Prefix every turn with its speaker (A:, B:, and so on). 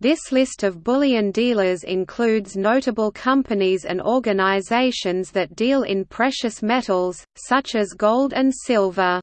A: This list of bullion dealers includes notable companies and organizations that deal in precious metals, such as gold and silver.